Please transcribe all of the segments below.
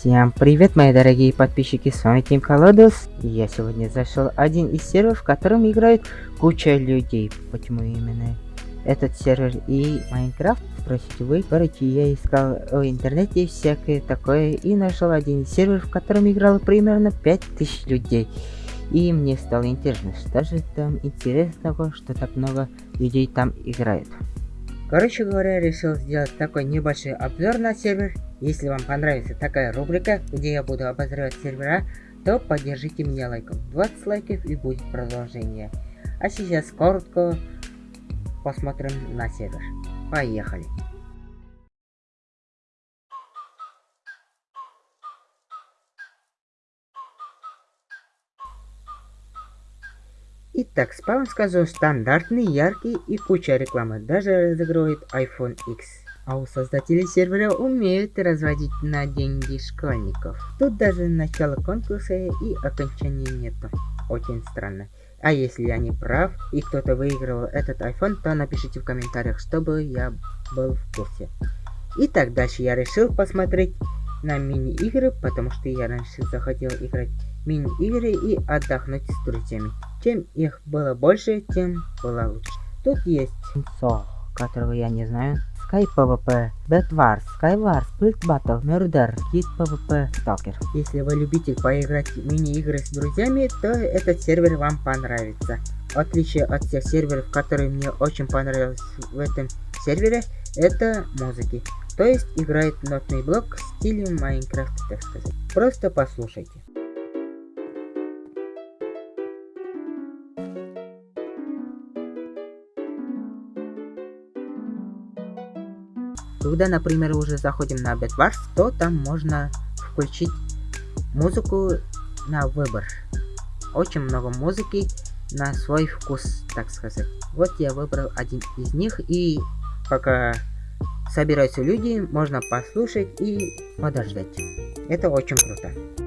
Всем привет, мои дорогие подписчики, с вами Тим Колодос. Я сегодня зашел один из серверов, в котором играют куча людей. Почему именно этот сервер и Майнкрафт? Спросите вы. Короче, я искал в интернете всякое такое и нашел один сервер, в котором играло примерно 5000 людей. И мне стало интересно, что же там интересного, что так много людей там играет. Короче говоря, решил сделать такой небольшой обзор на сервер. Если вам понравится такая рубрика, где я буду обозревать сервера, то поддержите меня лайком. 20 лайков и будет продолжение. А сейчас коротко посмотрим на сервер. Поехали. Итак, спам скажу стандартный, яркий и куча рекламы. Даже разыгрывает iPhone X. А у создателей сервера умеют разводить на деньги школьников. Тут даже начало конкурса и окончания нету. Очень странно. А если я не прав и кто-то выиграл этот iPhone, то напишите в комментариях, чтобы я был в курсе. Итак, дальше я решил посмотреть на мини-игры, потому что я раньше захотел играть мини-игры и отдохнуть с друзьями. Чем их было больше, тем было лучше. Тут есть Со, которого я не знаю. Sky PvP, Bedwars, Skywars, Split Battle, Murder, Kid PvP, Stalker. Если вы любите поиграть в мини-игры с друзьями, то этот сервер вам понравится. В отличие от тех серверов, которые мне очень понравились в этом сервере, это музыки. То есть играет нотный блок в стиле Майнкрафта, так сказать. Просто послушайте. Когда, например, уже заходим на Bedwars, то там можно включить музыку на выбор. Очень много музыки на свой вкус, так сказать. Вот я выбрал один из них, и пока собираются люди, можно послушать и подождать. Это очень круто.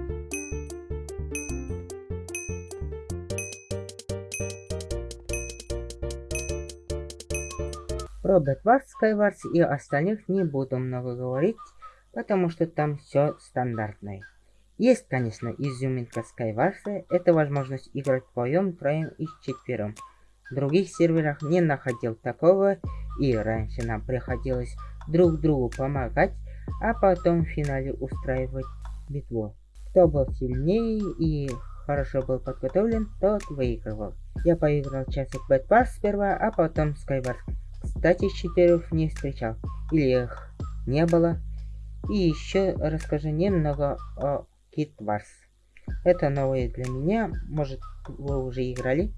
Про Bedwars, Skywars и остальных не буду много говорить, потому что там все стандартное. Есть, конечно, изюминка Skywars, это возможность играть вдвоем, троем и четвером. В других серверах не находил такого, и раньше нам приходилось друг другу помогать, а потом в финале устраивать битву. Кто был сильнее и хорошо был подготовлен, тот выигрывал. Я поиграл часик Bedwars сперва, а потом Skywars. Кстати, щитеров не встречал. Или их не было. И еще расскажу немного о Kit Wars. Это новое для меня, может вы уже играли.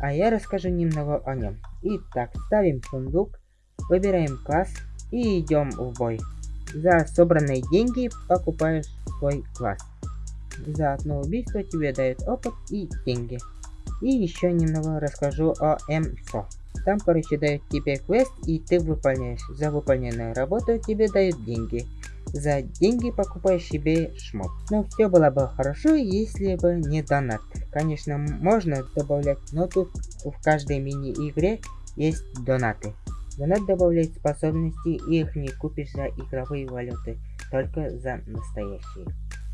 А я расскажу немного о нем. Итак, ставим сундук, выбираем класс и идем в бой. За собранные деньги покупаешь свой класс. За одно убийство тебе дают опыт и деньги. И еще немного расскажу о МСО. Там, короче, дают тебе квест, и ты выполняешь. За выполненную работу тебе дают деньги. За деньги покупаешь себе шмот. Но все было бы хорошо, если бы не донат. Конечно, можно добавлять, но тут в каждой мини-игре есть донаты. Донат добавляет способности, и их не купишь за игровые валюты, только за настоящие.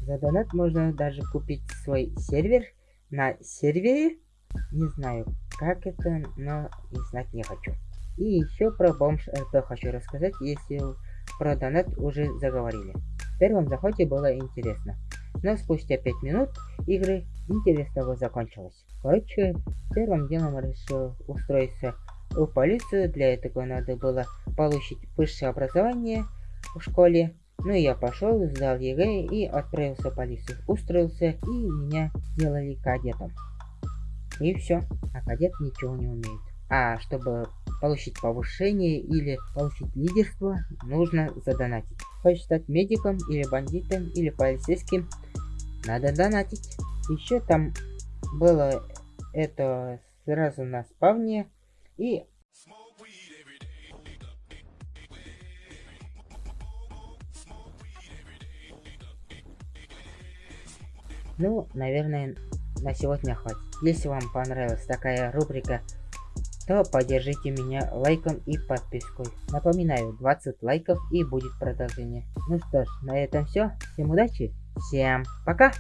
За донат можно даже купить свой сервер на сервере не знаю, как это, но и знать не хочу. И еще про бомж РП хочу рассказать, если про донат уже заговорили. В первом заходе было интересно, но спустя 5 минут игры интерес того закончилось. Короче, первым делом решил устроиться в полицию, для этого надо было получить высшее образование в школе. Ну я пошел, сдал ЕГЭ и отправился в полицию. Устроился и меня сделали кадетом. И все. А кадет ничего не умеет. А чтобы получить повышение или получить лидерство, нужно задонатить. Хочешь стать медиком или бандитом или полицейским, надо донатить. Еще там было это сразу на спавне и Ну, наверное, на сегодня хватит. Если вам понравилась такая рубрика то поддержите меня лайком и подпиской. Напоминаю, 20 лайков и будет продолжение. Ну что ж, на этом все. Всем удачи, всем пока!